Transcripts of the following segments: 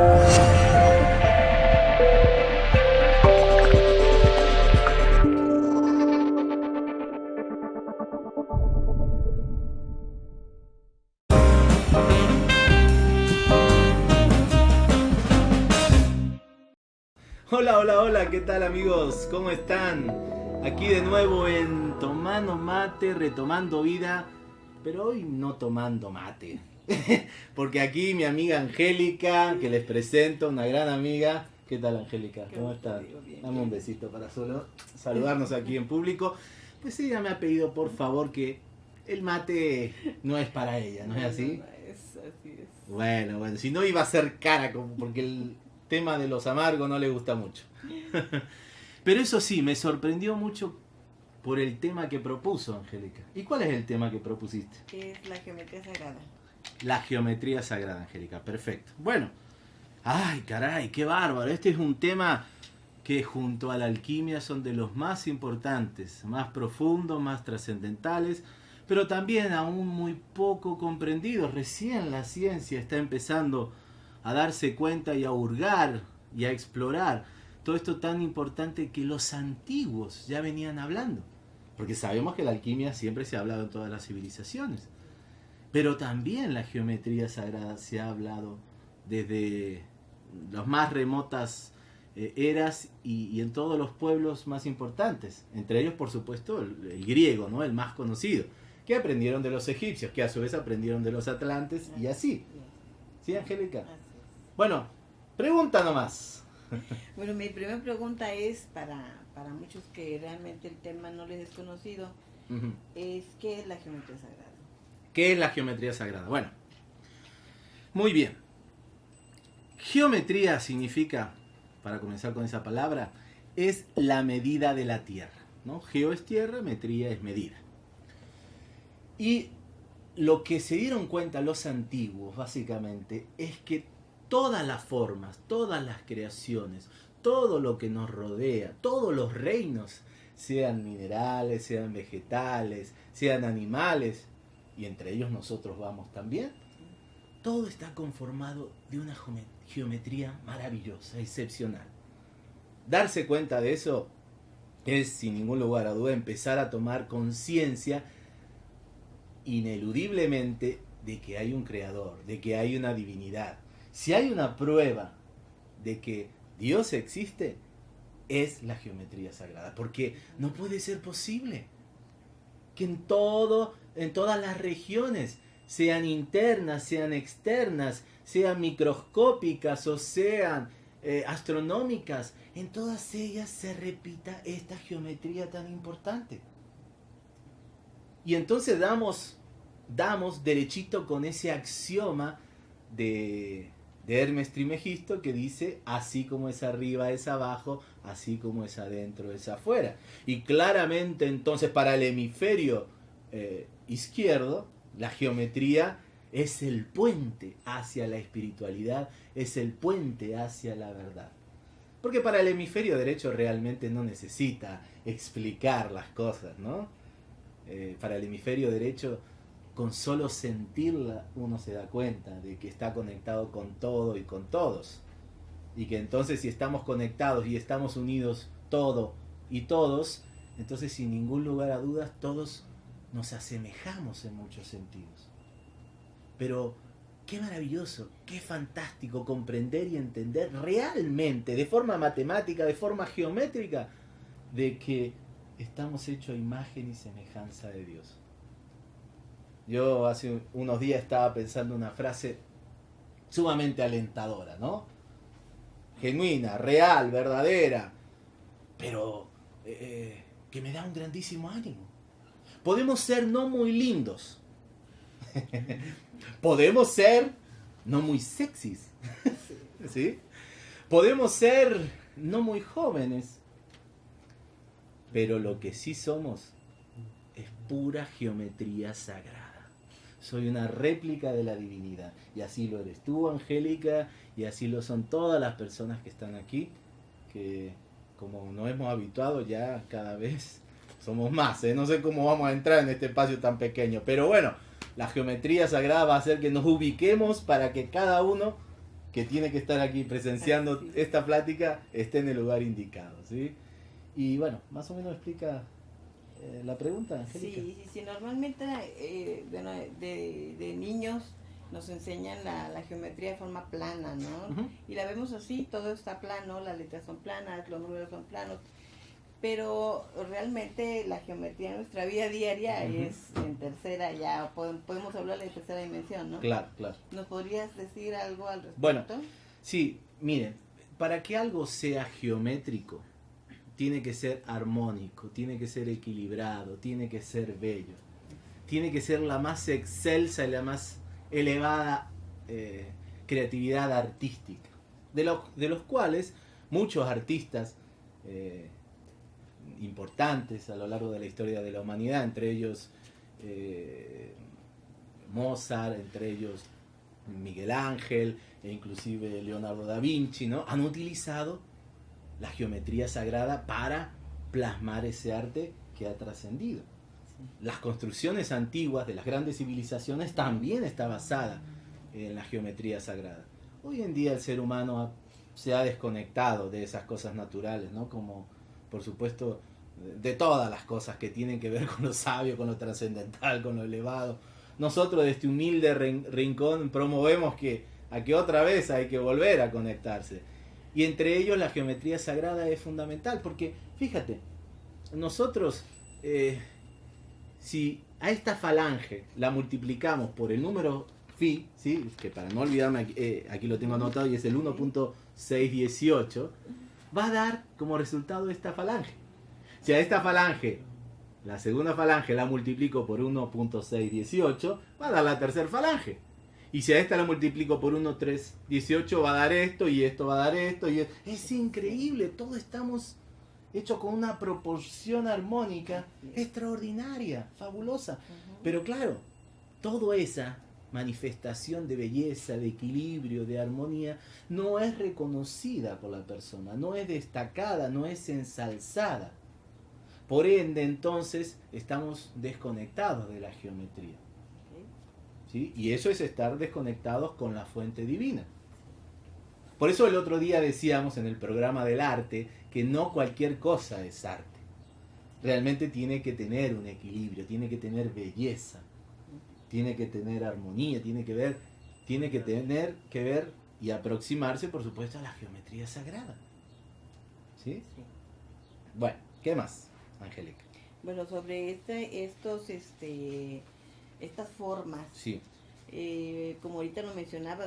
Hola, hola, hola, ¿qué tal amigos? ¿Cómo están? Aquí de nuevo en Tomando Mate, retomando vida, pero hoy no tomando mate. Porque aquí mi amiga Angélica, que les presento, una gran amiga. ¿Qué tal Angélica? ¿Cómo estás? Dame un besito para solo saludarnos aquí en público. Pues ella me ha pedido por favor que el mate no es para ella, ¿no es así? Es así es. Bueno, bueno, si no iba a ser cara, porque el tema de los amargos no le gusta mucho. Pero eso sí, me sorprendió mucho por el tema que propuso Angélica. ¿Y cuál es el tema que propusiste? Es la geometría sagrada. La geometría sagrada, Angélica. Perfecto. Bueno. Ay, caray, qué bárbaro. Este es un tema que junto a la alquimia son de los más importantes, más profundos, más trascendentales, pero también aún muy poco comprendidos. Recién la ciencia está empezando a darse cuenta y a hurgar y a explorar todo esto tan importante que los antiguos ya venían hablando. Porque sabemos que la alquimia siempre se ha hablado en todas las civilizaciones. Pero también la geometría sagrada se ha hablado desde las más remotas eh, eras y, y, en todos los pueblos más importantes. Entre ellos, por supuesto, el, el, griego, ¿no? el más conocido, que aprendieron de los egipcios, que a su vez aprendieron de los atlantes y así. ¿Sí, Angélica? Bueno, pregunta nomás. Bueno, mi primera pregunta es para, para muchos que realmente el tema no les es conocido, uh -huh. es ¿qué es la geometría sagrada? ¿Qué es la geometría sagrada? Bueno, muy bien. Geometría significa, para comenzar con esa palabra, es la medida de la tierra. ¿no? Geo es tierra, metría es medida. Y lo que se dieron cuenta los antiguos, básicamente, es que todas las formas, todas las creaciones, todo lo que nos rodea, todos los reinos, sean minerales, sean vegetales, sean animales, y entre ellos nosotros vamos también, todo está conformado de una geometría maravillosa, excepcional. Darse cuenta de eso es, sin ningún lugar a duda, empezar a tomar conciencia ineludiblemente de que hay un creador, de que hay una divinidad. Si hay una prueba de que Dios existe, es la geometría sagrada, porque no puede ser posible que en todo, en todas las regiones, sean internas, sean externas, sean microscópicas o sean eh, astronómicas, en todas ellas se repita esta geometría tan importante. Y entonces damos, damos derechito con ese axioma de, de Hermes Trimegisto que dice, así como es arriba es abajo, así como es adentro es afuera. Y claramente entonces para el hemisferio eh, izquierdo, la geometría es el puente hacia la espiritualidad, es el puente hacia la verdad. Porque para el hemisferio derecho realmente no necesita explicar las cosas, ¿no? Eh, para el hemisferio derecho, con solo sentirla, uno se da cuenta de que está conectado con todo y con todos. Y que entonces si estamos conectados y estamos unidos todo y todos, entonces sin ningún lugar a dudas todos nos asemejamos en muchos sentidos. Pero qué maravilloso, qué fantástico comprender y entender realmente, de forma matemática, de forma geométrica, de que estamos hechos a imagen y semejanza de Dios. Yo hace unos días estaba pensando una frase sumamente alentadora, ¿no? Genuina, real, verdadera, pero eh, que me da un grandísimo ánimo. Podemos ser no muy lindos, podemos ser no muy sexys, ¿sí? Podemos ser no muy jóvenes, pero lo que sí somos es pura geometría sagrada. Soy una réplica de la divinidad. Y así lo eres tú, Angélica, y así lo son todas las personas que están aquí, que como nos hemos habituado ya cada vez somos más. ¿eh? No sé cómo vamos a entrar en este espacio tan pequeño, pero bueno, la geometría sagrada va a hacer que nos ubiquemos para que cada uno que tiene que estar aquí presenciando esta plática esté en el lugar indicado, ¿sí? Y bueno, más o menos explica eh, la pregunta, Angélica. Sí, sí, sí, normalmente eh, de, de, niños nos enseñan la, la, geometría de forma plana, ¿no? Y la vemos así, todo está plano, las letras son planas, los números son planos, pero realmente la geometría en nuestra vida diaria es en tercera ya, podemos hablar de tercera dimensión, ¿no? Claro, claro. ¿Nos podrías decir algo al respecto? Bueno, sí, miren, para que algo sea geométrico, tiene que ser armónico, tiene que ser equilibrado, tiene que ser bello, tiene que ser la más excelsa y la más elevada eh, creatividad artística, de, de, los cuales muchos artistas eh, importantes a lo largo de la historia de la humanidad, entre ellos eh, Mozart, entre ellos Miguel Ángel e inclusive Leonardo da Vinci, ¿no? han utilizado la geometría sagrada para plasmar ese arte que ha trascendido. Las construcciones antiguas de las grandes civilizaciones también está basada en la geometría sagrada. Hoy en día el ser humano se ha desconectado de esas cosas naturales, ¿no? Como por supuesto de todas las cosas que tienen que ver con lo sabio, con lo trascendental, con lo elevado. Nosotros de este humilde rincón promovemos que a que otra vez hay que volver a conectarse. Y entre ellos la geometría sagrada es fundamental, porque fíjate, nosotros, eh, si a esta falange la multiplicamos por el número phi, ¿sí? que para no olvidarme, aquí, eh, aquí lo tengo anotado y es el 1.618, va a dar como resultado esta falange. Si a esta falange, la segunda falange la multiplico por 1.618, va a dar la tercera falange. Y si a esta la multiplico por 1.318 va a dar esto y esto va a dar esto. y Es increíble, todo estamos hechos con una proporción armónica extraordinaria, fabulosa. Pero claro, toda esa manifestación de belleza, de equilibrio, de armonía, no es reconocida por la persona, no es destacada, no es ensalzada. Por ende, entonces, estamos desconectados de la geometría. Y eso es estar desconectados con la fuente divina. Por eso el otro día decíamos en el programa del arte que no cualquier cosa es arte. Realmente tiene que tener un equilibrio, tiene que tener belleza, tiene que tener armonía, tiene que ver, tiene que tener que ver y aproximarse, por supuesto, a la geometría sagrada. ¿Sí? Bueno, ¿qué más, Angélica? Bueno, sobre este, estos, este, estas formas. Sí. Eh, como ahorita lo mencionaba,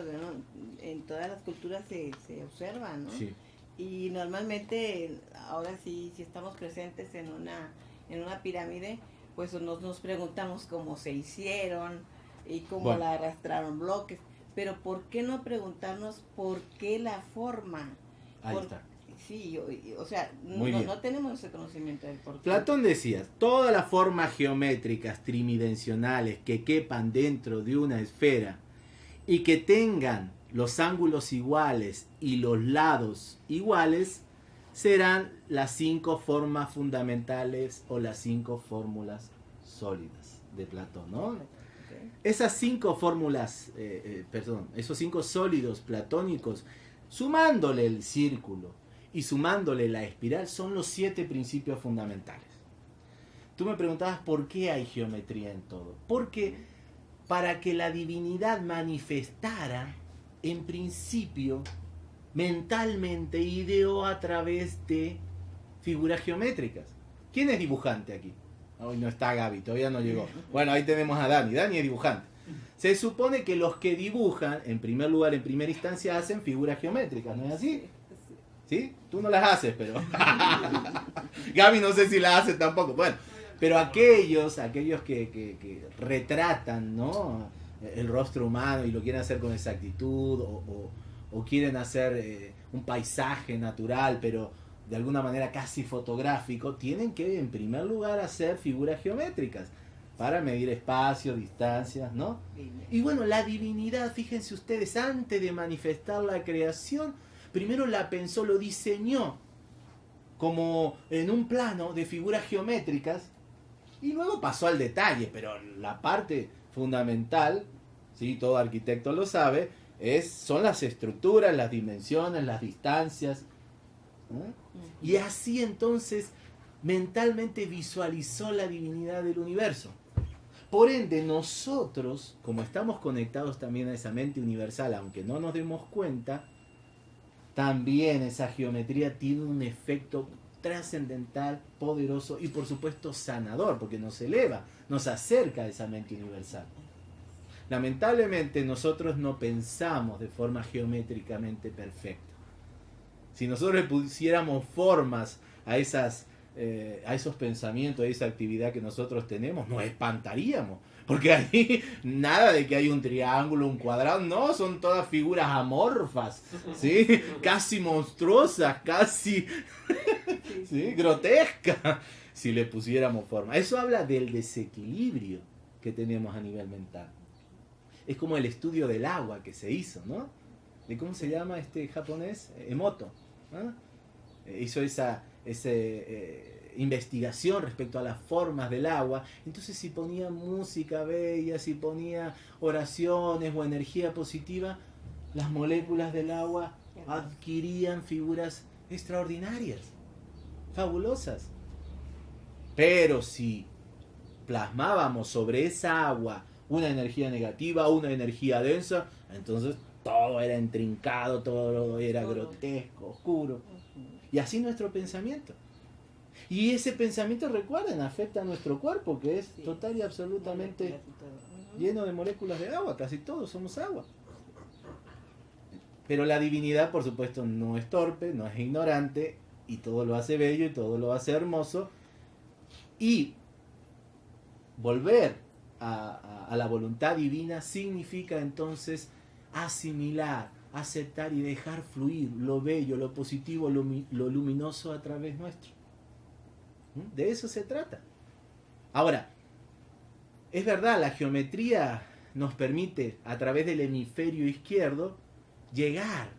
en todas las culturas se, se observa, ¿no? Sí. Y normalmente, ahora sí, si estamos presentes en una, en una pirámide, pues nos, nos preguntamos cómo se hicieron y cómo la arrastraron bloques. Pero ¿por qué no preguntarnos por qué la forma? Ahí está. Sí, o, sea, no, tenemos ese conocimiento del por Platón decía, todas las formas geométricas tridimensionales que quepan dentro de una esfera y que tengan los ángulos iguales y los lados iguales serán las cinco formas fundamentales o las cinco fórmulas sólidas de Platón, ¿no? Esas cinco fórmulas, eh, eh, perdón, esos cinco sólidos platónicos, sumándole el círculo, y sumándole la espiral son los siete principios fundamentales. Tú me preguntabas por qué hay geometría en todo. Porque para que la divinidad manifestara, en principio, mentalmente ideó a través de figuras geométricas. ¿Quién es dibujante aquí? Hoy no está Gaby, todavía no llegó. Bueno, ahí tenemos a Dani. Dani es dibujante. Se supone que los que dibujan, en primer lugar, en primera instancia, hacen figuras geométricas, ¿no es así? ¿Sí? Tú no las haces, pero... Gaby no sé si las hace tampoco. Bueno, pero aquellos, aquellos que, retratan, ¿no? El rostro humano y lo quieren hacer con exactitud o, quieren hacer eh, un paisaje natural, pero de alguna manera casi fotográfico, tienen que en primer lugar hacer figuras geométricas para medir espacio, distancias, ¿no? Y bueno, la divinidad, fíjense ustedes, antes de manifestar la creación, primero la pensó, lo diseñó como en un plano de figuras geométricas y luego pasó al detalle, pero la parte fundamental, ¿sí? todo arquitecto lo sabe, Es, son las estructuras, las dimensiones, las distancias. Y así entonces mentalmente visualizó la divinidad del universo. Por ende, nosotros, como estamos conectados también a esa mente universal, aunque no nos demos cuenta, también esa geometría tiene un efecto trascendental, poderoso y por supuesto sanador, porque nos eleva, nos acerca a esa mente universal. Lamentablemente nosotros no pensamos de forma geométricamente perfecta. Si nosotros le pusiéramos formas a, esas, eh, a esos pensamientos, a esa actividad que nosotros tenemos, nos espantaríamos. Porque ahí nada de que hay un triángulo, un cuadrado, no, son todas figuras amorfas, ¿sí? Casi monstruosas, casi ¿sí? grotescas, si le pusiéramos forma. Eso habla del desequilibrio que tenemos a nivel mental. Es como el estudio del agua que se hizo, ¿no? ¿De cómo se llama este japonés? Emoto. Eh, hizo esa, ese, eh, investigación respecto a las formas del agua. Entonces si ponía música bella, si ponía oraciones o energía positiva, las moléculas del agua adquirían figuras extraordinarias, fabulosas. Pero si plasmábamos sobre esa agua una energía negativa, una energía densa, entonces todo era intrincado, todo era grotesco, oscuro. Y así nuestro pensamiento. Y ese pensamiento, recuerden, afecta a nuestro cuerpo, que es total y absolutamente lleno de moléculas de agua, casi todos somos agua. Pero la divinidad, por supuesto, no es torpe, no es ignorante, y todo lo hace bello y todo lo hace hermoso. Y volver a, la voluntad divina significa entonces asimilar, aceptar y dejar fluir lo bello, lo positivo, lo luminoso a través nuestro. ¿Mm? De eso se trata. Ahora, es verdad, la geometría nos permite a través del hemisferio izquierdo llegar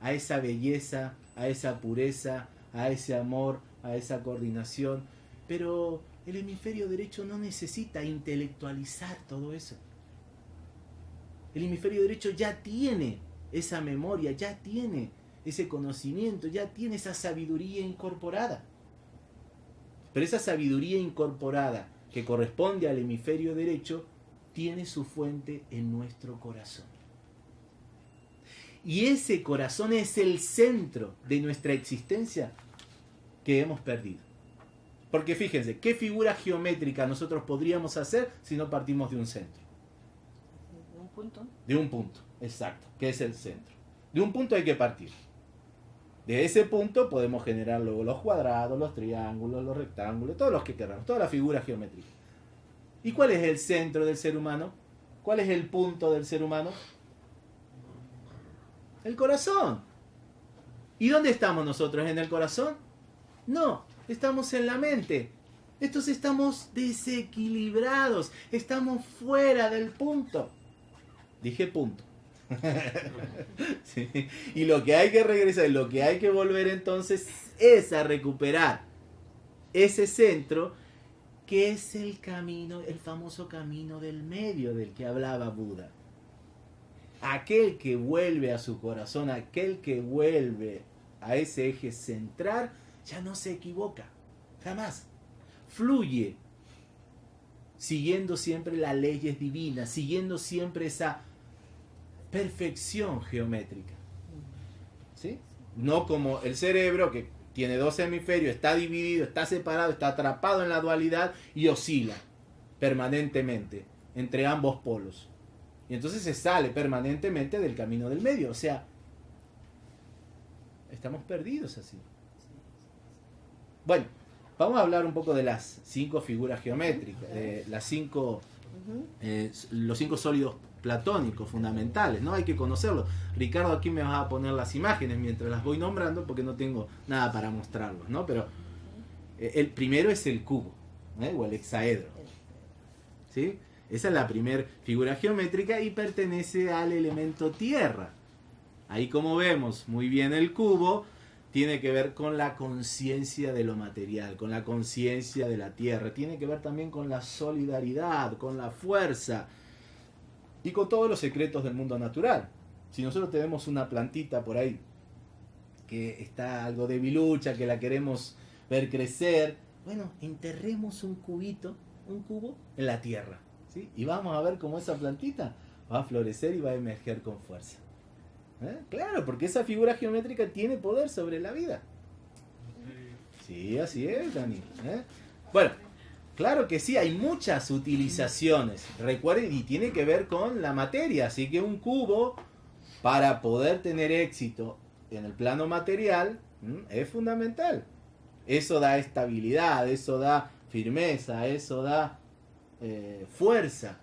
a esa belleza, a esa pureza, a ese amor, a esa coordinación, pero el hemisferio derecho no necesita intelectualizar todo eso. El hemisferio derecho ya tiene esa memoria, ya tiene ese conocimiento, ya tiene esa sabiduría incorporada. Pero esa sabiduría incorporada que corresponde al hemisferio derecho tiene su fuente en nuestro corazón. Y ese corazón es el centro de nuestra existencia que hemos perdido. Porque fíjense, ¿qué figura geométrica nosotros podríamos hacer si no partimos de un centro? De un punto. De un punto, exacto, que es el centro. De un punto hay que partir. De ese punto podemos generar luego los cuadrados, los triángulos, los rectángulos, todos los que queramos, todas las figuras geométricas. ¿Y cuál es el centro del ser humano? ¿Cuál es el punto del ser humano? El corazón. ¿Y dónde estamos nosotros? ¿En el corazón? No, estamos en la mente. Estos estamos desequilibrados, estamos fuera del punto. Dije punto. Y lo que hay que regresar, lo que hay que volver entonces es a recuperar ese centro que es el camino, el famoso camino del medio del que hablaba Buda. Aquel que vuelve a su corazón, aquel que vuelve a ese eje central, ya no se equivoca, jamás. Fluye, siguiendo siempre las leyes divinas, siguiendo siempre esa perfección geométrica. ¿Sí? No como el cerebro que tiene dos hemisferios, está dividido, está separado, está atrapado en la dualidad y oscila permanentemente entre ambos polos. Y entonces se sale permanentemente del camino del medio. O sea, estamos perdidos así. Bueno, vamos a hablar un poco de las cinco figuras geométricas, de las cinco, eh, los cinco sólidos platónicos, fundamentales, ¿no? Hay que conocerlos. Ricardo, aquí me vas a poner las imágenes mientras las voy nombrando porque no tengo nada para mostrarlos, ¿no? Pero eh, el primero es el cubo, ¿eh? o el hexaedro. ¿Sí? Esa es la primera figura geométrica y pertenece al elemento tierra. Ahí como vemos muy bien el cubo, tiene que ver con la conciencia de lo material, con la conciencia de la tierra, tiene que ver también con la solidaridad, con la fuerza, y con todos los secretos del mundo natural. Si nosotros tenemos una plantita por ahí que está algo debilucha, que la queremos ver crecer, bueno, enterremos un cubito, un cubo en la tierra, ¿sí? Y vamos a ver cómo esa plantita va a florecer y va a emerger con fuerza. ¿Eh? Claro, porque esa figura geométrica tiene poder sobre la vida. Sí, así es, Dani. ¿eh? Bueno, claro que sí, hay muchas utilizaciones. Recuerden, y tiene que ver con la materia. Así que un cubo, para poder tener éxito en el plano material, es fundamental. Eso da estabilidad, eso da firmeza, eso da eh, fuerza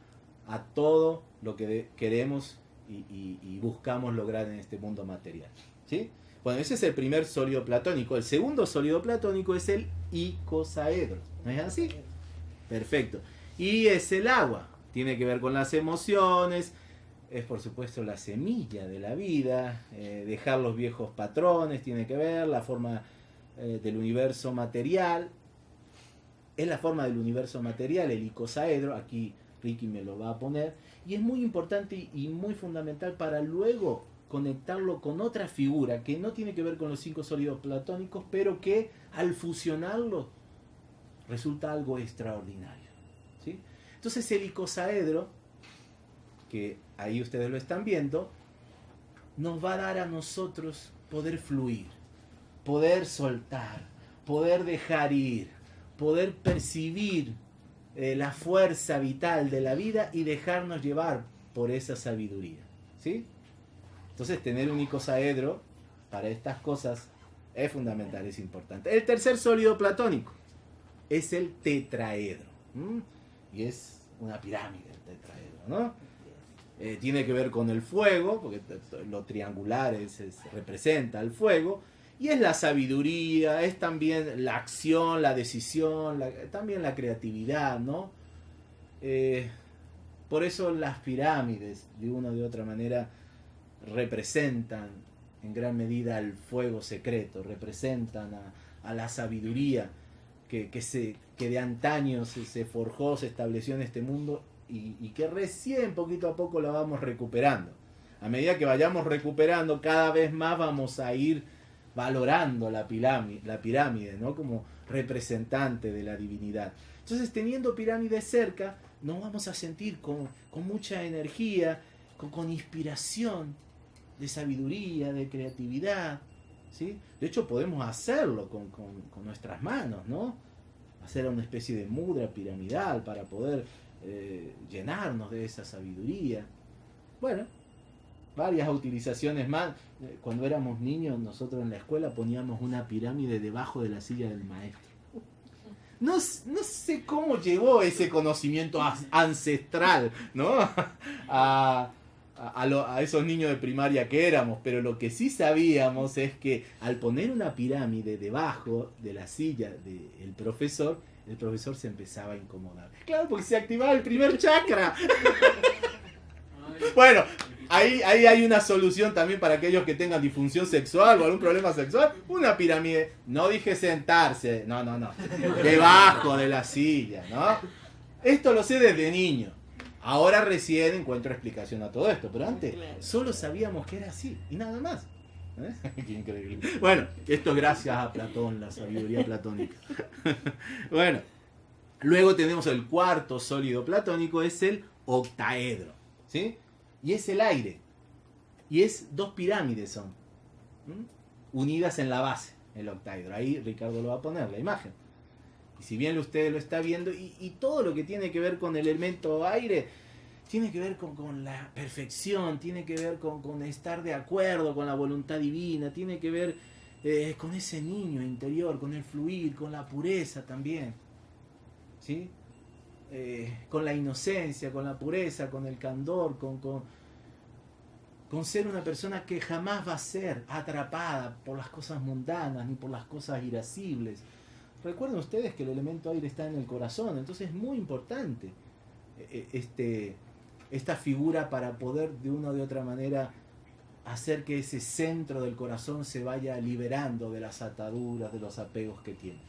a todo lo que queremos y, buscamos lograr en este mundo material. ¿sí? Bueno, ese es el primer sólido platónico. El segundo sólido platónico es el icosaedro. ¿No es así? Perfecto. Y es el agua. Tiene que ver con las emociones. Es por supuesto la semilla de la vida. Eh, dejar los viejos patrones tiene que ver. La forma eh, del universo material. Es la forma del universo material, el icosaedro. Aquí Ricky me lo va a poner. Y es muy importante y muy fundamental para luego conectarlo con otra figura que no tiene que ver con los cinco sólidos platónicos, pero que al fusionarlo resulta algo extraordinario. ¿sí? Entonces el icosaedro, que ahí ustedes lo están viendo, nos va a dar a nosotros poder fluir, poder soltar, poder dejar ir, poder percibir eh, la fuerza vital de la vida y dejarnos llevar por esa sabiduría. ¿sí? Entonces tener un icosaedro para estas cosas es fundamental, es importante. El tercer sólido platónico es el tetraedro. Y es una pirámide el tetraedro, ¿no? Eh, tiene que ver con el fuego, porque lo triangular representa el fuego, y es la sabiduría, es también la acción, la decisión, también la creatividad, ¿no? Eh, por eso las pirámides, de una o de otra manera, representan en gran medida al fuego secreto, representan a, la sabiduría que, que de antaño se, forjó, se estableció en este mundo y, que recién poquito a poco la vamos recuperando. A medida que vayamos recuperando, cada vez más vamos a ir valorando la pirámide, la pirámide ¿no? como representante de la divinidad. Entonces, teniendo pirámides cerca, nos vamos a sentir con, mucha energía, con, inspiración de sabiduría, de creatividad. De hecho, podemos hacerlo con, nuestras manos, ¿no? Hacer una especie de mudra piramidal para poder eh, llenarnos de esa sabiduría. Bueno, varias utilizaciones más. Eh, cuando éramos niños, nosotros en la escuela poníamos una pirámide debajo de la silla del maestro. No, no sé cómo llegó ese conocimiento ancestral, ¿no? A, a, esos niños de primaria que éramos, pero lo que sí sabíamos es que al poner una pirámide debajo de la silla del profesor, el profesor se empezaba a incomodar. Claro, porque se activaba el primer chakra. bueno, Ahí, ahí hay una solución también para aquellos que tengan disfunción sexual o algún problema sexual. Una pirámide. No dije sentarse. No, no, no. Debajo de la silla, ¿no? Esto lo sé desde niño. Ahora recién encuentro explicación a todo esto. Pero antes solo sabíamos que era así. Y nada más. ¿Eh? Qué increíble. Bueno, esto gracias a Platón, la sabiduría platónica. bueno, luego tenemos el cuarto sólido platónico, es el octaedro. ¿Sí? y es el aire. Y es dos pirámides son, unidas en la base, el octaedro. Ahí Ricardo lo va a poner, la imagen. Y si bien usted lo está viendo, y, todo lo que tiene que ver con el elemento aire, tiene que ver con, la perfección, tiene que ver con, estar de acuerdo con la voluntad divina, tiene que ver eh, con ese niño interior, con el fluir, con la pureza también. ¿Sí? Eh, con la inocencia, con la pureza, con el candor, con, con, ser una persona que jamás va a ser atrapada por las cosas mundanas ni por las cosas irascibles. Recuerden ustedes que el elemento aire está en el corazón, entonces es muy importante eh, este, esta figura para poder de una o de otra manera hacer que ese centro del corazón se vaya liberando de las ataduras, de los apegos que tiene.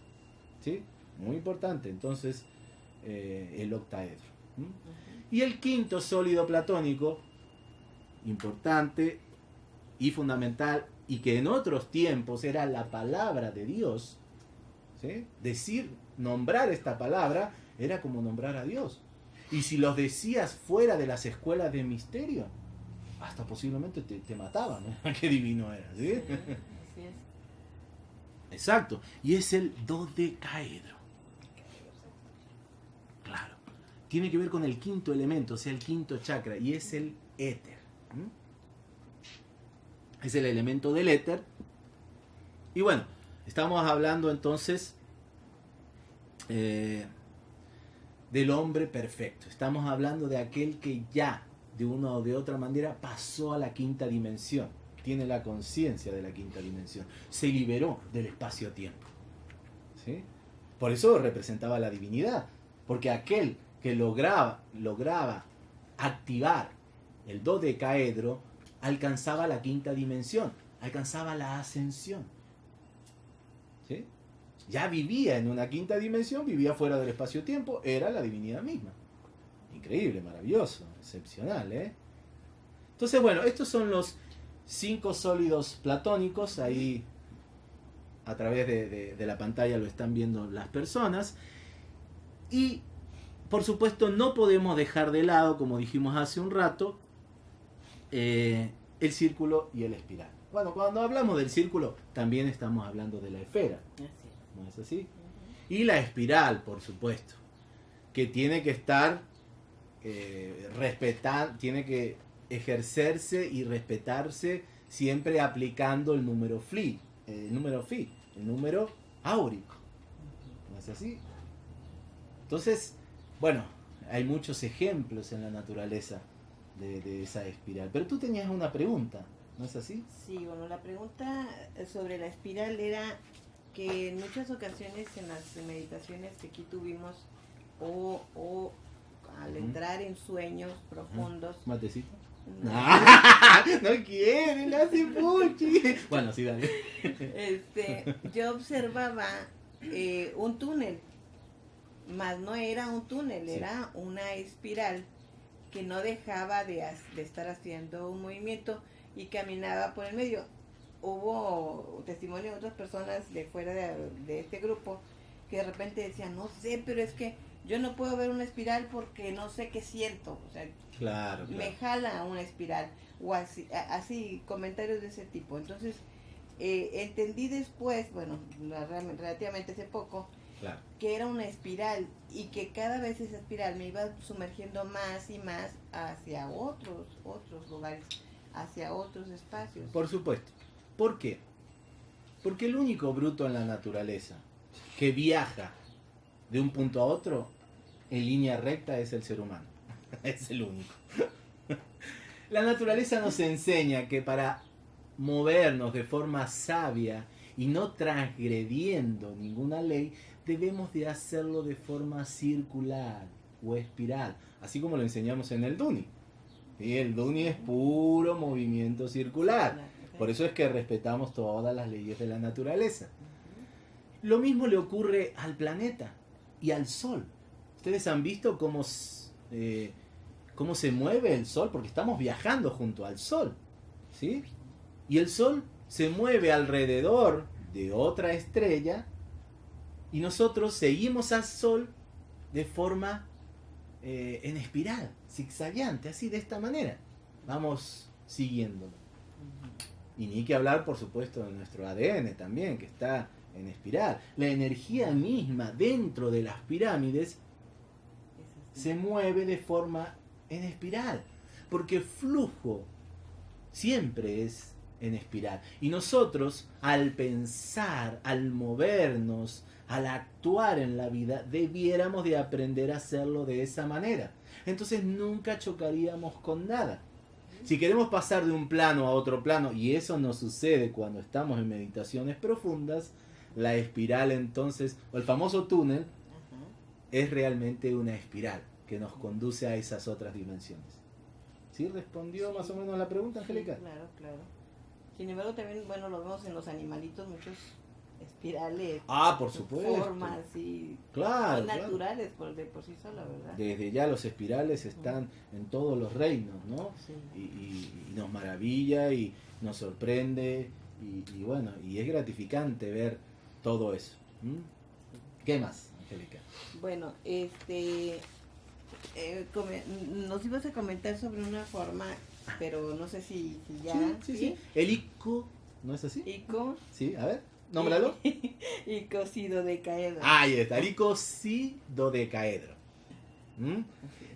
¿Sí? Muy importante. Entonces, eh, el octaedro. Y el quinto sólido platónico, importante, y fundamental y que en otros tiempos era la palabra de Dios, decir, nombrar esta palabra era como nombrar a Dios. Y si los decías fuera de las escuelas de misterio, hasta posiblemente te, mataban. ¿eh? Qué divino era. ¿sí? Exacto. Y es el dodecaedro. Claro. Tiene que ver con el quinto elemento, o sea, el quinto chakra, y es el éter. Es el elemento del éter. Y bueno, estamos hablando entonces eh, del hombre perfecto. Estamos hablando de aquel que ya, de una o de otra manera, pasó a la quinta dimensión tiene la conciencia de la quinta dimensión, se liberó del espacio-tiempo. ¿sí? Por eso representaba la divinidad, porque aquel que lograba, lograba activar el dodecaedro alcanzaba la quinta dimensión, alcanzaba la ascensión. Ya vivía en una quinta dimensión, vivía fuera del espacio-tiempo, era la divinidad misma. Increíble, maravilloso, excepcional. ¿eh? Entonces, bueno, estos son los cinco sólidos platónicos, ahí a través de, la pantalla lo están viendo las personas. Y por supuesto no podemos dejar de lado, como dijimos hace un rato, eh, el círculo y el espiral. Bueno, cuando hablamos del círculo también estamos hablando de la esfera. ¿No es así? Y la espiral, por supuesto, que tiene que estar eh, respetar, tiene que ejercerse y respetarse siempre aplicando el número phi, el número phi, el número áurico. ¿No es así? Entonces, bueno, hay muchos ejemplos en la naturaleza de, esa espiral. Pero tú tenías una pregunta, ¿no es así? Sí, bueno, la pregunta sobre la espiral era que en muchas ocasiones en las meditaciones que aquí tuvimos o, o al entrar en sueños profundos, ¿Matecito? No, quiere, no hace puchi. Bueno, sí, dale. Este, yo observaba eh, un túnel, más no era un túnel, era una espiral que no dejaba de, estar haciendo un movimiento y caminaba por el medio. Hubo testimonio de otras personas de fuera de, de este grupo que de repente decían, no sé, pero es que yo no puedo ver una espiral porque no sé qué siento. O sea, claro, me jala una espiral. O así, así, comentarios de ese tipo. Entonces, eh, entendí después, bueno, relativamente hace poco, que era una espiral y que cada vez esa espiral me iba sumergiendo más y más hacia otros, otros lugares, hacia otros espacios. Por supuesto. ¿Por qué? Porque el único bruto en la naturaleza que viaja de un punto a otro en línea recta es el ser humano. es el único. La naturaleza nos enseña que para movernos de forma sabia y no transgrediendo ninguna ley, debemos de hacerlo de forma circular o espiral, así como lo enseñamos en el Duni. El Duni es puro movimiento circular. Por eso es que respetamos todas las leyes de la naturaleza. Lo mismo le ocurre al planeta y al Sol. Ustedes han visto cómo, eh, cómo se mueve el Sol, porque estamos viajando junto al Sol. ¿sí? Y el Sol se mueve alrededor de otra estrella y nosotros seguimos al Sol de forma eh, en espiral, zigzagueante, así de esta manera. Vamos siguiéndolo. Y ni que hablar, por supuesto, de nuestro ADN también, que está en espiral. La energía misma dentro de las pirámides se mueve de forma en espiral, porque flujo siempre es en espiral. Y nosotros, al pensar, al movernos, al actuar en la vida, debiéramos de aprender a hacerlo de esa manera. Entonces nunca chocaríamos con nada. Si queremos pasar de un plano a otro plano, y eso no sucede cuando estamos en meditaciones profundas, la espiral entonces, o el famoso túnel, es realmente una espiral que nos conduce a esas otras dimensiones. ¿Sí respondió más o menos a la pregunta, Angélica? claro, claro. Sin embargo, también, bueno, lo vemos en los animalitos, muchos espirales. Ah, por supuesto. Formas y claro, naturales por de por sí sola, ¿verdad? Desde ya los espirales están en todos los reinos, ¿no? Y, nos maravilla y nos sorprende y, bueno, y es gratificante ver todo eso. ¿Qué más, Angélica? Bueno, este, eh, nos ibas a comentar sobre una forma, pero no sé si, ya. Sí, sí, El ico, ¿no es así? Ico. Sí, a ver. Nómbralo. Icosidodecaedro. Ahí está, el icosidodecaedro. ¿Mm?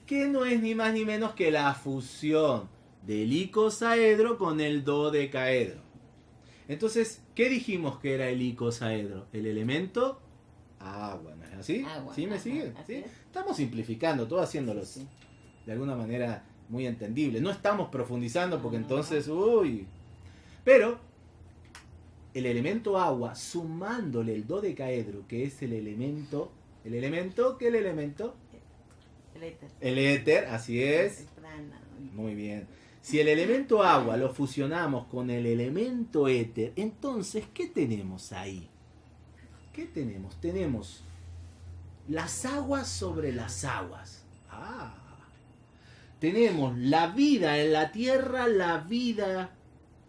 Que no es ni más ni menos que la fusión del icosaedro con el dodecaedro. Entonces, ¿qué dijimos que era el icosaedro? El elemento agua, ¿no es así? ¿Sí me sigue? Estamos simplificando, todo haciéndolo de alguna manera muy entendible. No estamos profundizando porque entonces, uy. Pero el elemento agua sumándole el dodecaedro, que es el elemento, el elemento, ¿qué el elemento? El éter. El éter, así es. Muy bien. Si el elemento agua lo fusionamos con el elemento éter, entonces, ¿qué tenemos ahí? ¿Qué tenemos? Tenemos las aguas sobre las aguas. Ah. Tenemos la vida en la tierra, la vida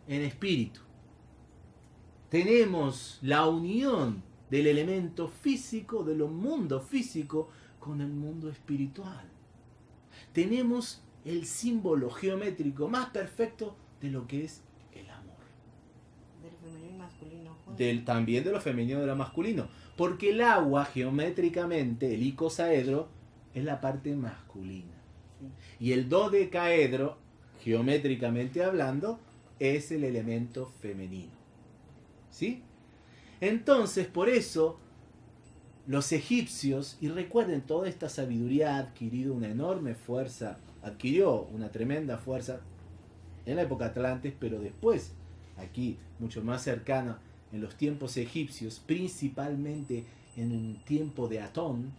en espíritu tenemos la unión del elemento físico, de lo mundo físico, con el mundo espiritual. Tenemos el símbolo geométrico más perfecto de lo que es el amor. Del femenino y masculino. Del, también de lo femenino y lo masculino. Porque el agua, geométricamente, el icosaedro, es la parte masculina. Y el dodecaedro, geométricamente hablando, es el elemento femenino. ¿Sí? Entonces, por eso, los egipcios, y recuerden, toda esta sabiduría ha adquirido una enorme fuerza, adquirió una tremenda fuerza en la época Atlantes, pero después, aquí, mucho más cercana, en los tiempos egipcios, principalmente en el tiempo de Atón,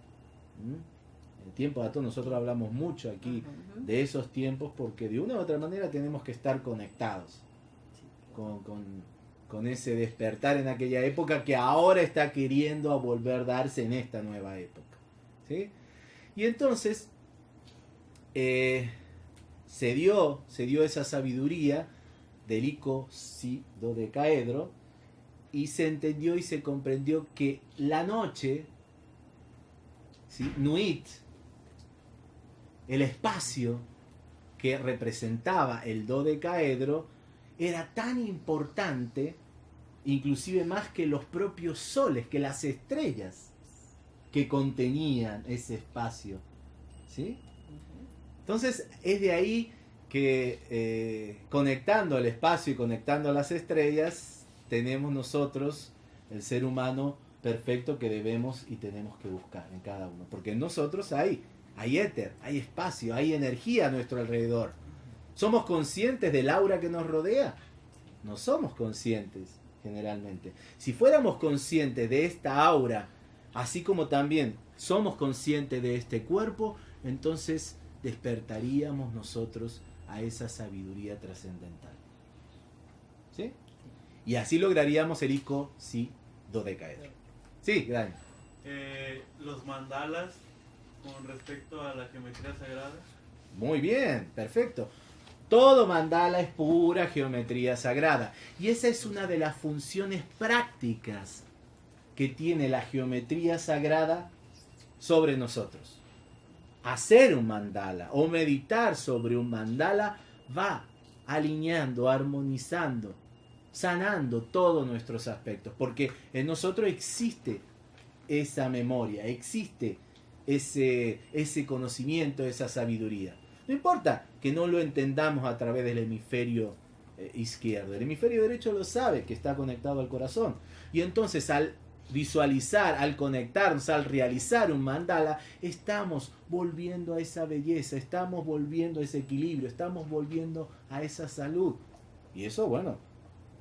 en el tiempo de Atón nosotros hablamos mucho aquí de esos tiempos porque de una u otra manera tenemos que estar conectados con, con ese despertar en aquella época que ahora está queriendo a volver darse en esta nueva época. ¿sí? Y entonces eh, se, dio, se dio esa sabiduría del ico si dodecaedro y se entendió y se comprendió que la noche, ¿sí? Nuit, el espacio que representaba el dodecaedro, era tan importante inclusive más que los propios soles, que las estrellas que contenían ese espacio. ¿Sí? Entonces es de ahí que eh, conectando al espacio y conectando a las estrellas, tenemos nosotros, el ser humano perfecto que debemos y tenemos que buscar en cada uno. Porque en nosotros hay, hay éter, hay espacio, hay energía a nuestro alrededor. ¿Somos conscientes del aura que nos rodea? No somos conscientes generalmente. Si fuéramos conscientes de esta aura, así como también somos conscientes de este cuerpo, entonces despertaríamos nosotros a esa sabiduría trascendental. ¿Sí? Y así lograríamos el ico si dodecaedro. Sí, Dani. Eh, los mandalas con respecto a la geometría sagrada. Muy bien, perfecto. Todo mandala es pura geometría sagrada. Y esa es una de las funciones prácticas que tiene la geometría sagrada sobre nosotros. Hacer un mandala o meditar sobre un mandala va alineando, armonizando, sanando todos nuestros aspectos, porque en nosotros existe esa memoria, existe ese, ese conocimiento, esa sabiduría. No importa que no lo entendamos a través del hemisferio eh, izquierdo. El hemisferio derecho lo sabe, que está conectado al corazón. Y entonces al visualizar, al conectarnos, al realizar un mandala, estamos volviendo a esa belleza, estamos volviendo a ese equilibrio, estamos volviendo a esa salud. Y eso, bueno,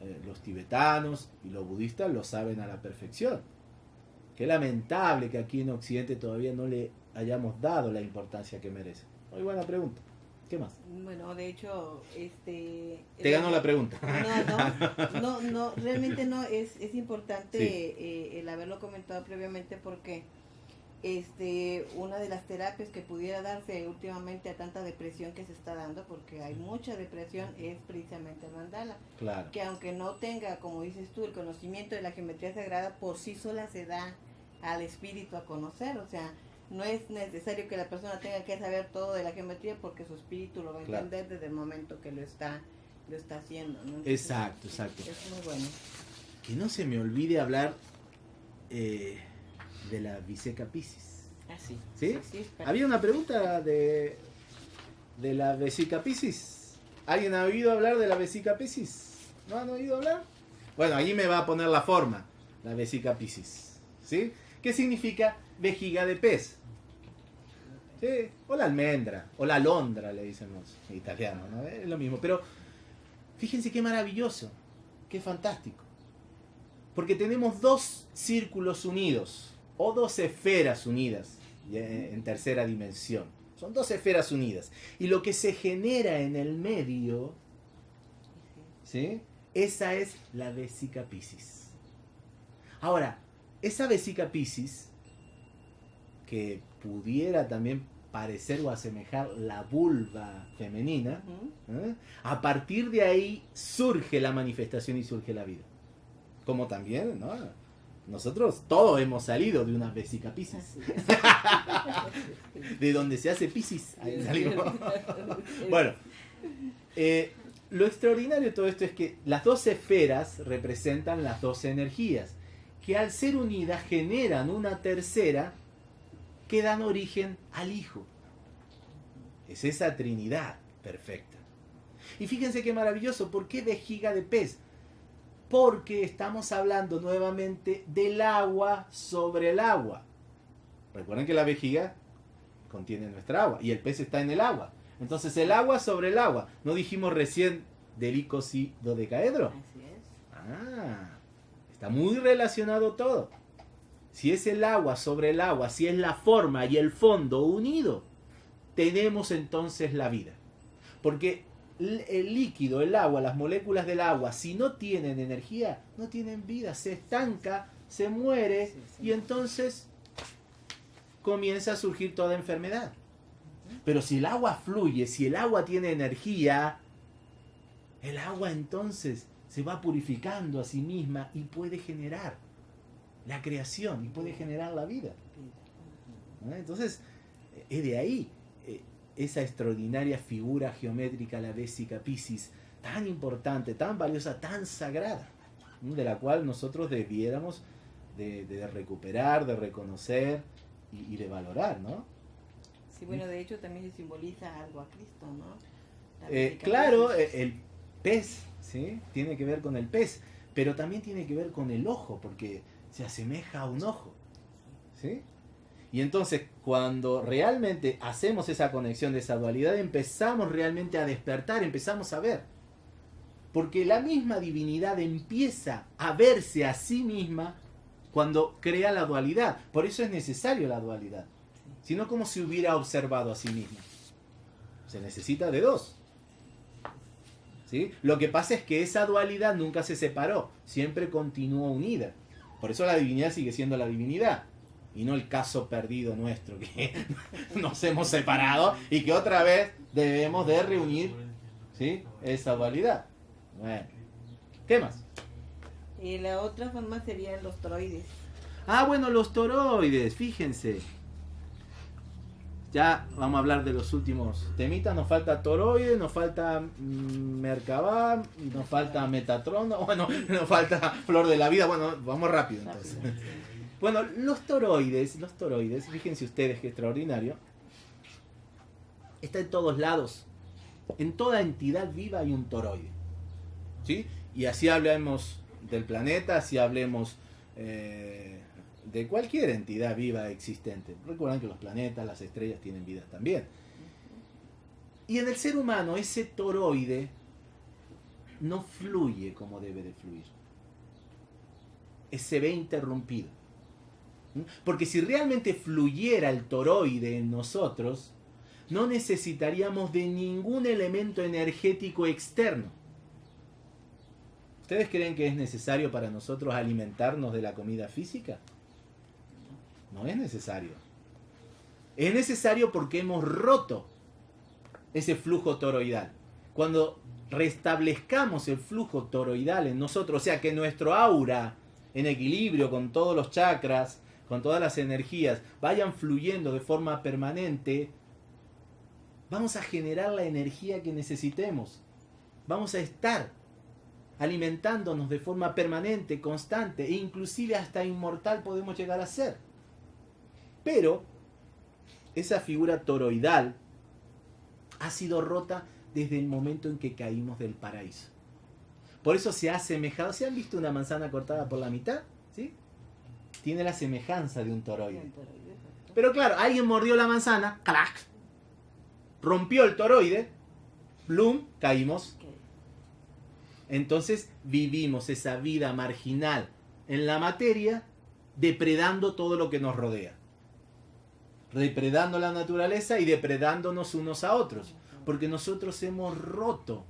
eh, los tibetanos y los budistas lo saben a la perfección. Qué lamentable que aquí en Occidente todavía no le hayamos dado la importancia que merece. Muy buena pregunta. ¿Qué más? Bueno, de hecho, este... Te ganó la pregunta. No, no, no, no realmente no, es, es importante eh, el haberlo comentado previamente porque este una de las terapias que pudiera darse últimamente a tanta depresión que se está dando, porque hay mucha depresión, es precisamente el mandala. Claro. Que aunque no tenga, como dices tú, el conocimiento de la geometría sagrada, por sí sola se da al espíritu a conocer, o sea, no es necesario que la persona tenga que saber todo de la geometría porque su espíritu lo va a entender desde el momento que lo está lo está haciendo. exacto, exacto. Es muy bueno. Que no se me olvide hablar eh, de la Viseca Piscis. Ah, sí. ¿Sí? Había una pregunta de, de la Vesica Piscis. ¿Alguien ha oído hablar de la Vesica Piscis? ¿No han oído hablar? Bueno, allí me va a poner la forma, la Vesica Piscis. ¿Sí? ¿Qué significa vejiga de pez? O la almendra, o la alondra, le dicen los italianos, ¿no? Es lo mismo. Pero fíjense qué maravilloso, qué fantástico. Porque tenemos dos círculos unidos o dos esferas unidas en tercera dimensión. Son dos esferas unidas. Y lo que se genera en el medio, ¿sí? Esa es la vesica piscis. Ahora, esa vesica piscis, que pudiera también parecer o asemejar la vulva femenina, ¿eh? a partir de ahí surge la manifestación y surge la vida. Como también, ¿no? Nosotros todos hemos salido de una vesica piscis. de donde se hace piscis. bueno, eh, lo extraordinario de todo esto es que las dos esferas representan las dos energías, que al ser unidas generan una tercera que dan origen al Hijo. Es esa Trinidad perfecta. Y fíjense qué maravilloso, ¿por qué vejiga de pez? porque estamos hablando nuevamente del agua sobre el agua. Recuerden que la vejiga contiene nuestra agua y el pez está en el agua. Entonces el agua sobre el agua. ¿No dijimos recién del y dodecaedro? Así es. Ah, está muy relacionado todo. Si es el agua sobre el agua, si es la forma y el fondo unido, tenemos entonces la vida. Porque el líquido, el agua, las moléculas del agua, si no tienen energía, no tienen vida, se estanca, se muere y entonces comienza a surgir toda enfermedad. Pero si el agua fluye, si el agua tiene energía, el agua entonces se va purificando a sí misma y puede generar la creación y puede generar la vida. Entonces, es de ahí esa extraordinaria figura geométrica, la Vésica Piscis, tan importante, tan valiosa, tan sagrada, de la cual nosotros debiéramos de, recuperar, de reconocer y, de valorar, ¿no? Sí, bueno, de hecho también se simboliza algo a Cristo, ¿no? Eh, claro, e, el pez, ¿sí? Tiene que ver con el pez, pero también tiene que ver con el ojo, porque se asemeja a un ojo, ¿sí? Y entonces cuando realmente hacemos esa conexión de esa dualidad, empezamos realmente a despertar, empezamos a ver. Porque la misma divinidad empieza a verse a sí misma cuando crea la dualidad. Por eso es necesario la dualidad. Sino como si hubiera observado a sí misma. Se necesita de dos. ¿Sí? Lo que pasa es que esa dualidad nunca se separó, siempre continuó unida. Por eso la divinidad sigue siendo la divinidad y no el caso perdido nuestro, que nos hemos separado y que otra vez debemos de reunir ¿sí? esa dualidad. Bueno, ¿qué más? Y la otra forma serían los toroides. Ah, bueno, los toroides, fíjense. Ya vamos a hablar de los últimos temitas. Nos falta toroides, nos falta mm, Merkabah, nos falta Metatron, bueno, nos falta Flor de la Vida. Bueno, vamos rápido entonces. Bueno, los toroides, los toroides, fíjense ustedes qué extraordinario, está en todos lados. En toda entidad viva hay un toroide. ¿Sí? Y así hablemos del planeta, así hablemos eh, de cualquier entidad viva existente. Recuerden que los planetas, las estrellas tienen vida también. Y en el ser humano ese toroide no fluye como debe de fluir. Se ve interrumpido. Porque si realmente fluyera el toroide en nosotros, no necesitaríamos de ningún elemento energético externo. ¿Ustedes creen que es necesario para nosotros alimentarnos de la comida física? No es necesario. Es necesario porque hemos roto ese flujo toroidal. Cuando restablezcamos el flujo toroidal en nosotros, o sea que nuestro aura en equilibrio con todos los chakras, con todas las energías, vayan fluyendo de forma permanente, vamos a generar la energía que necesitemos. Vamos a estar alimentándonos de forma permanente, constante e inclusive hasta inmortal podemos llegar a ser. Pero esa figura toroidal ha sido rota desde el momento en que caímos del paraíso. Por eso se ha asemejado. ¿Se han visto una manzana cortada por la mitad? ¿Sí? Tiene la semejanza de un toroide. Pero claro, alguien mordió la manzana, ¡clac! Rompió el toroide, ¡blum! Caímos. Entonces vivimos esa vida marginal en la materia, depredando todo lo que nos rodea. Depredando la naturaleza y depredándonos unos a otros porque nosotros hemos roto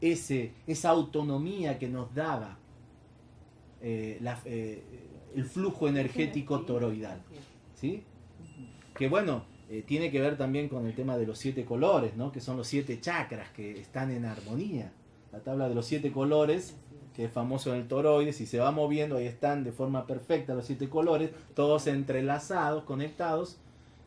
ese, esa autonomía que nos daba eh, eh, el flujo energético toroidal. ¿sí? Que bueno, eh, tiene que ver también con el tema de los siete colores, ¿no? que son los siete chakras que están en armonía. La tabla de los siete colores, que es famoso en el toroide, si se va moviendo, ahí están de forma perfecta los siete colores, todos entrelazados, conectados,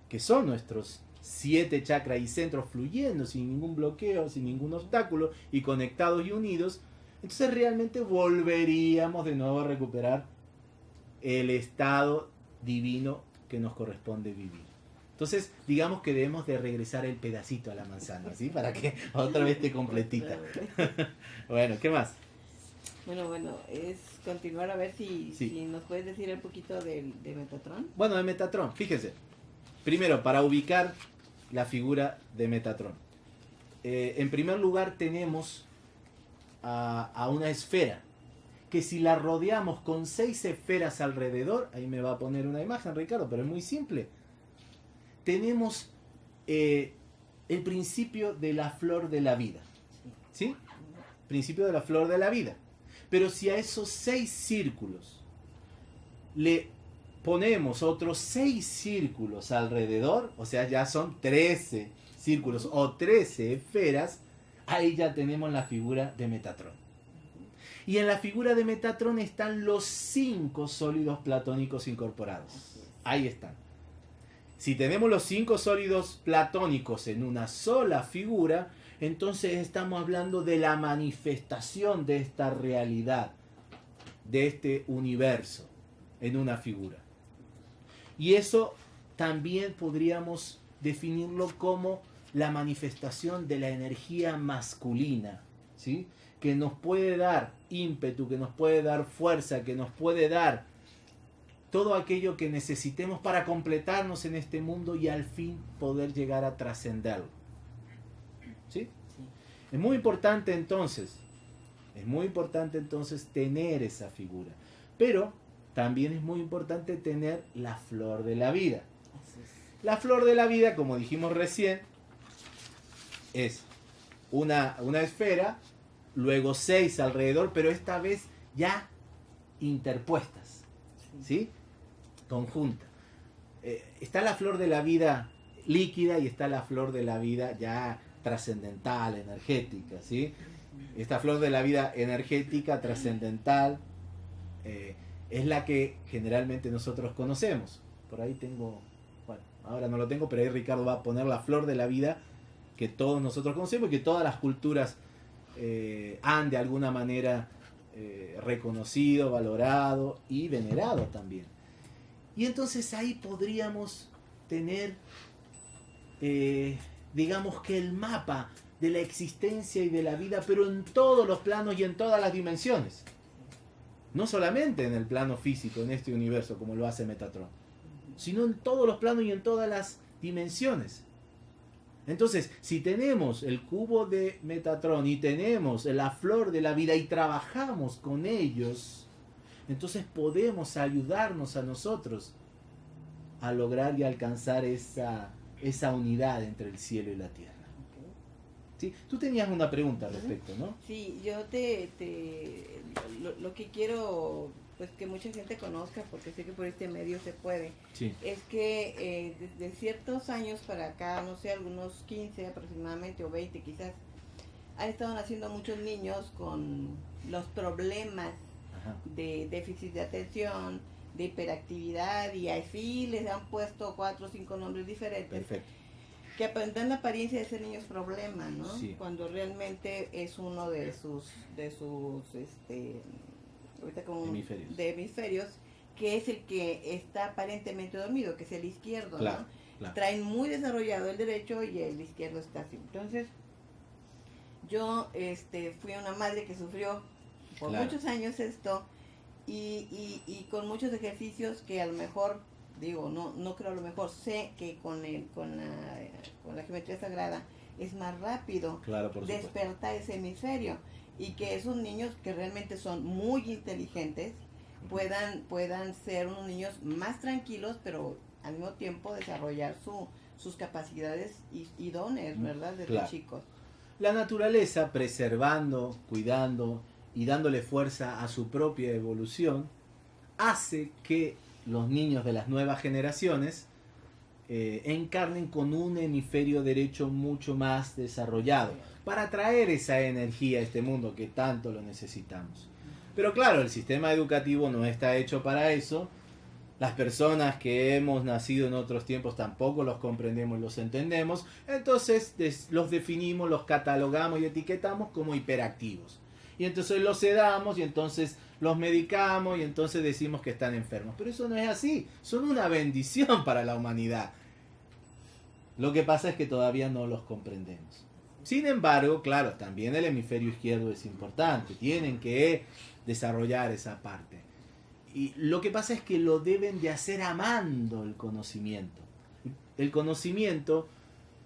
que son nuestros siete chakras y centros fluyendo sin ningún bloqueo, sin ningún obstáculo y conectados y unidos, entonces realmente volveríamos de nuevo a recuperar el estado divino que nos corresponde vivir. Entonces, digamos que debemos de regresar el pedacito a la manzana, ¿sí? Para que otra vez esté completita. bueno, ¿qué más? Bueno, bueno, es continuar a ver si, si nos puedes decir un poquito de, de Metatron. Bueno, de Metatron, fíjense. Primero, para ubicar la figura de Metatron. Eh, en primer lugar tenemos a, una esfera, que si la rodeamos con seis esferas alrededor, ahí me va a poner una imagen Ricardo, pero es muy simple. Tenemos eh, el principio de la flor de la vida. ¿Sí? Principio de la flor de la vida. Pero si a esos seis círculos le ponemos otros seis círculos alrededor, o sea, ya son 13 círculos o 13 esferas, ahí ya tenemos la figura de Metatron. Y en la figura de Metatron están los cinco sólidos platónicos incorporados. Ahí están. Si tenemos los cinco sólidos platónicos en una sola figura, entonces estamos hablando de la manifestación de esta realidad, de este universo, en una figura. Y eso también podríamos definirlo como la manifestación de la energía masculina, ¿sí? que nos puede dar ímpetu, que nos puede dar fuerza, que nos puede dar todo aquello que necesitemos para completarnos en este mundo y al fin poder llegar a trascenderlo. ¿Sí? Es muy importante entonces, es muy importante entonces tener esa figura. Pero también es muy importante tener la flor de la vida. La flor de la vida, como dijimos recién, es una, una esfera, luego seis alrededor, pero esta vez ya interpuestas, ¿sí? Conjunta. Eh, está la flor de la vida líquida y está la flor de la vida ya trascendental, energética, ¿sí? Esta flor de la vida energética, trascendental, eh, es la que generalmente nosotros conocemos. Por ahí tengo, bueno, ahora no lo tengo, pero ahí Ricardo va a poner la flor de la vida que todos nosotros conocemos y que todas las culturas eh, han de alguna manera eh, reconocido, valorado y venerado también. Y entonces ahí podríamos tener, eh, digamos que el mapa de la existencia y de la vida, pero en todos los planos y en todas las dimensiones. No solamente en el plano físico, en este universo, como lo hace Metatron, sino en todos los planos y en todas las dimensiones. Entonces, si tenemos el cubo de Metatron y tenemos la flor de la vida y trabajamos con ellos, entonces podemos ayudarnos a nosotros a lograr y alcanzar esa esa unidad entre el cielo y la tierra. ¿Sí? Tú tenías una pregunta al respecto, ¿no? Sí, yo te, te lo, que quiero pues que mucha gente conozca, porque sé que por este medio se puede, es que eh, desde ciertos años para acá, no sé, algunos 15 aproximadamente o 20 quizás, han estado naciendo muchos niños con los problemas de déficit de atención, de hiperactividad y así les han puesto cuatro o cinco nombres diferentes. Perfecto. Que dan la apariencia de ser niños problema, ¿no? Cuando realmente es uno de sus, de sus, este, ahorita como hemisferios. de hemisferios, que es el que está aparentemente dormido, que es el izquierdo, ¿no? Traen muy desarrollado el derecho y el izquierdo está así. Entonces, yo este, fui una madre que sufrió por muchos años esto y, y, con muchos ejercicios que a lo mejor, digo, no, no creo a lo mejor, sé que con, el, con, la, con la geometría sagrada es más rápido despertar ese hemisferio y que esos niños que realmente son muy inteligentes puedan, puedan ser unos niños más tranquilos, pero al mismo tiempo desarrollar su, sus capacidades y, dones, ¿verdad? Desde chicos. La naturaleza preservando, cuidando y dándole fuerza a su propia evolución, hace que los niños de las nuevas generaciones eh, encarnen con un hemisferio derecho mucho más desarrollado para traer esa energía a este mundo que tanto lo necesitamos. Pero claro, el sistema educativo no está hecho para eso. Las personas que hemos nacido en otros tiempos tampoco los comprendemos, los entendemos. Entonces los definimos, los catalogamos y etiquetamos como hiperactivos y entonces los sedamos y entonces los medicamos y entonces decimos que están enfermos. Pero eso no es así, son una bendición para la humanidad. Lo que pasa es que todavía no los comprendemos. Sin embargo, claro, también el hemisferio izquierdo es importante, tienen que desarrollar esa parte. Y lo que pasa es que lo deben de hacer amando el conocimiento. El conocimiento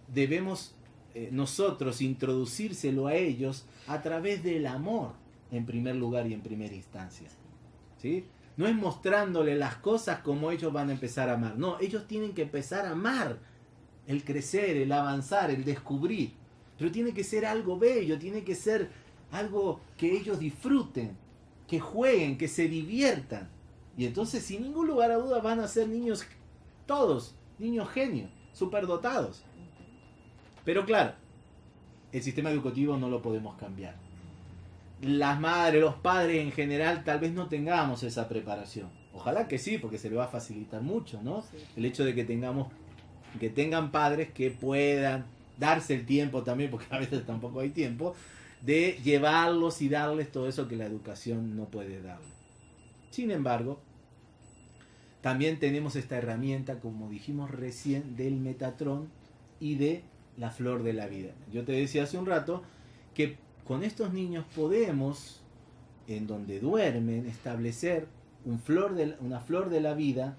debemos eh, nosotros introducírselo a ellos a través del amor, en primer lugar y en primera instancia. ¿Sí? No es mostrándole las cosas como ellos van a empezar a amar. No, ellos tienen que empezar a amar el crecer, el avanzar, el descubrir. Pero tiene que ser algo bello, tiene que ser algo que ellos disfruten, que jueguen, que se diviertan. Y entonces, sin ningún lugar a duda, van a ser niños, todos, niños genios, superdotados. Pero claro, el sistema educativo no lo podemos cambiar. Las madres, los padres en general, tal vez no tengamos esa preparación. Ojalá que sí, porque se le va a facilitar mucho, ¿no? El hecho de que tengamos, que tengan padres que puedan darse el tiempo también, porque a veces tampoco hay tiempo, de llevarlos y darles todo eso que la educación no puede darle. Sin embargo, también tenemos esta herramienta, como dijimos recién, del Metatrón y de la flor de la vida. Yo te decía hace un rato que con estos niños podemos, en donde duermen, establecer un flor de, una flor de la vida,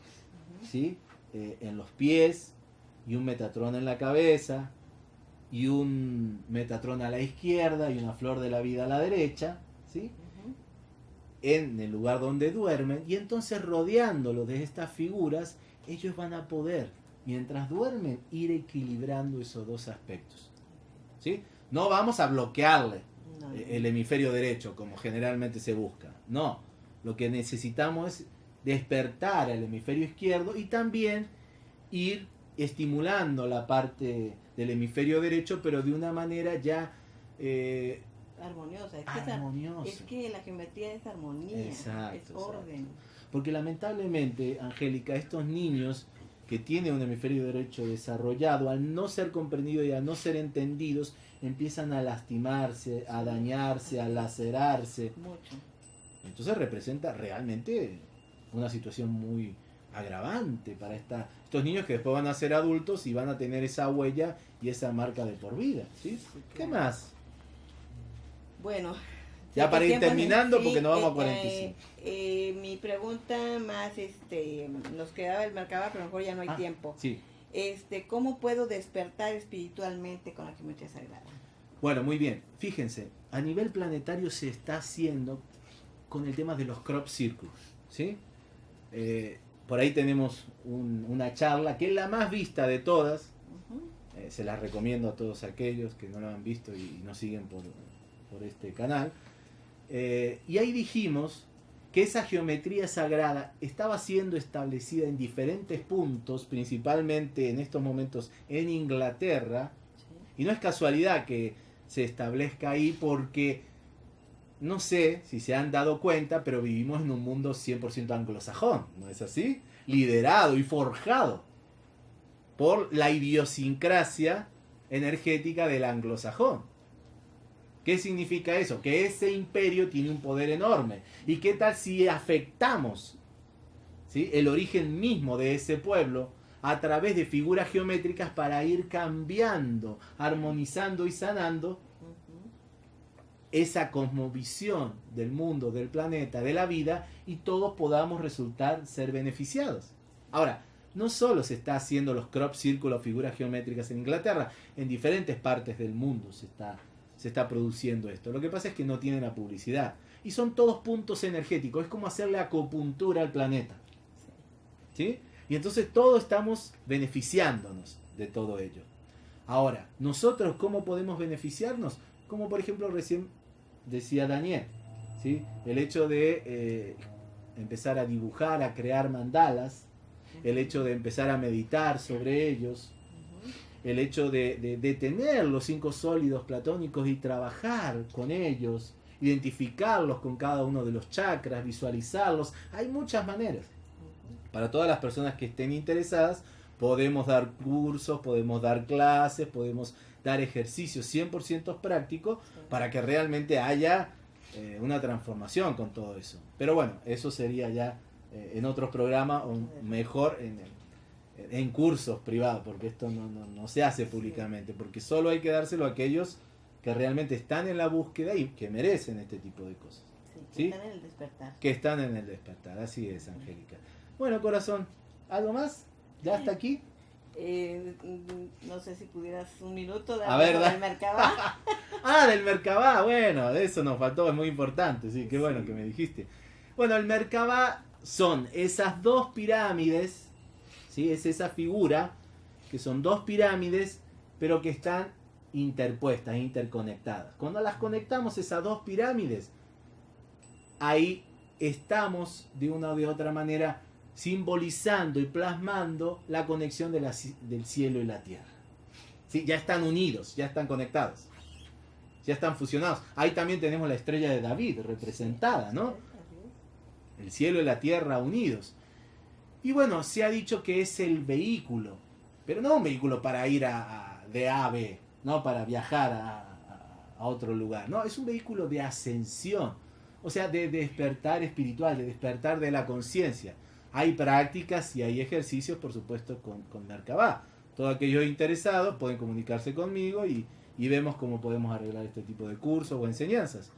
¿sí? Eh, en los pies y un metatrón en la cabeza y un metatrón a la izquierda y una flor de la vida a la derecha, ¿sí? en el lugar donde duermen y entonces rodeándolo de estas figuras ellos van a poder mientras duermen, ir equilibrando esos dos aspectos. ¿Sí? No vamos a bloquearle el hemisferio derecho, como generalmente se busca. No, lo que necesitamos es despertar el hemisferio izquierdo y también ir estimulando la parte del hemisferio derecho, pero de una manera ya... Eh, armoniosa. Es, Que la geometría es armonía, es orden. Porque lamentablemente, Angélica, estos niños que tiene un hemisferio derecho desarrollado, al no ser comprendidos y al no ser entendidos, empiezan a lastimarse, a dañarse, a lacerarse. Mucho. Entonces representa realmente una situación muy agravante para esta, estos niños que después van a ser adultos y van a tener esa huella y esa marca de por vida. ¿sí? ¿Qué más? Bueno, ya para ir terminando, porque no vamos a 45. Eh, eh, mi pregunta más, este, nos quedaba el marcaba, pero mejor ya no hay ah, tiempo. Sí. Este, ¿Cómo puedo despertar espiritualmente con la geometría sagrada? Bueno, muy bien. Fíjense, a nivel planetario se está haciendo con el tema de los crop circles. ¿sí? Eh, por ahí tenemos una charla que es la más vista de todas, Eh, se las recomiendo a todos aquellos que no lo han visto y, nos siguen por, este canal. Eh, y ahí dijimos que esa geometría sagrada estaba siendo establecida en diferentes puntos, principalmente en estos momentos en Inglaterra, y no es casualidad que se establezca ahí porque no sé si se han dado cuenta, pero vivimos en un mundo 100% anglosajón, ¿no es así? Liderado y forjado por la idiosincrasia energética del anglosajón. ¿Qué significa eso? Que ese imperio tiene un poder enorme. ¿Y qué tal si afectamos ¿sí? el origen mismo de ese pueblo a través de figuras geométricas para ir cambiando, armonizando y sanando esa cosmovisión del mundo, del planeta, de la vida y todos podamos resultar ser beneficiados? Ahora, no solo se está haciendo los crop círculos, figuras geométricas en Inglaterra, en diferentes partes del mundo se está se está produciendo esto. Lo que pasa es que no tiene la publicidad. Y son todos puntos energéticos. Es como hacerle acupuntura al planeta. ¿Sí? Y entonces todos estamos beneficiándonos de todo ello. Ahora, nosotros cómo podemos beneficiarnos? Como por ejemplo recién decía Daniel. ¿sí? El hecho de eh, empezar a dibujar, a crear mandalas. El hecho de empezar a meditar sobre ellos el hecho de, tener los cinco sólidos platónicos y trabajar con ellos, identificarlos con cada uno de los chakras, visualizarlos. Hay muchas maneras. Para todas las personas que estén interesadas, podemos dar cursos, podemos dar clases, podemos dar ejercicios 100% prácticos para que realmente haya eh, una transformación con todo eso. Pero bueno, eso sería ya eh, en otros programas o mejor en en cursos privados, porque esto no, se hace públicamente, porque solo hay que dárselo a aquellos que realmente están en la búsqueda y que merecen este tipo de cosas. que están en el despertar. Que están en el despertar, así es, Angélica. Bueno, corazón, ¿algo más? ¿Ya hasta aquí? Eh, no sé si pudieras un minuto de hablar del Mercabá. ah, del Mercabá, bueno, de eso nos faltó, es muy importante, sí, qué bueno que me dijiste. Bueno, el Merkabah son esas dos pirámides es esa figura que son dos pirámides, pero que están interpuestas, interconectadas. Cuando las conectamos esas dos pirámides, ahí estamos de una u de otra manera simbolizando y plasmando la conexión de del cielo y la tierra. ¿Sí? Ya están unidos, ya están conectados, ya están fusionados. Ahí también tenemos la estrella de David representada, ¿no? El cielo y la tierra unidos. Y bueno, se ha dicho que es el vehículo, pero no un vehículo para ir a, de A a B, no para viajar a, otro lugar, no, es un vehículo de ascensión, o sea, de despertar espiritual, de despertar de la conciencia. Hay prácticas y hay ejercicios, por supuesto, con, con Merkabah. Todos aquellos interesados pueden comunicarse conmigo y, vemos cómo podemos arreglar este tipo de cursos o enseñanzas.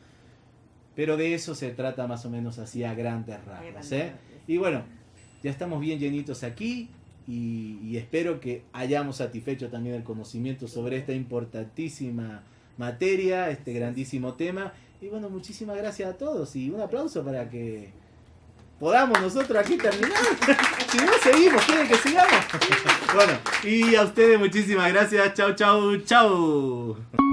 Pero de eso se trata más o menos así a grandes rasgos. ¿eh? Y bueno, ya estamos bien llenitos aquí y, espero que hayamos satisfecho también el conocimiento sobre esta importantísima materia, este grandísimo tema. Y bueno, muchísimas gracias a todos y un aplauso para que podamos nosotros aquí terminar. si no, seguimos, quieren que sigamos. bueno, y a ustedes muchísimas gracias. Chau, chau, chau.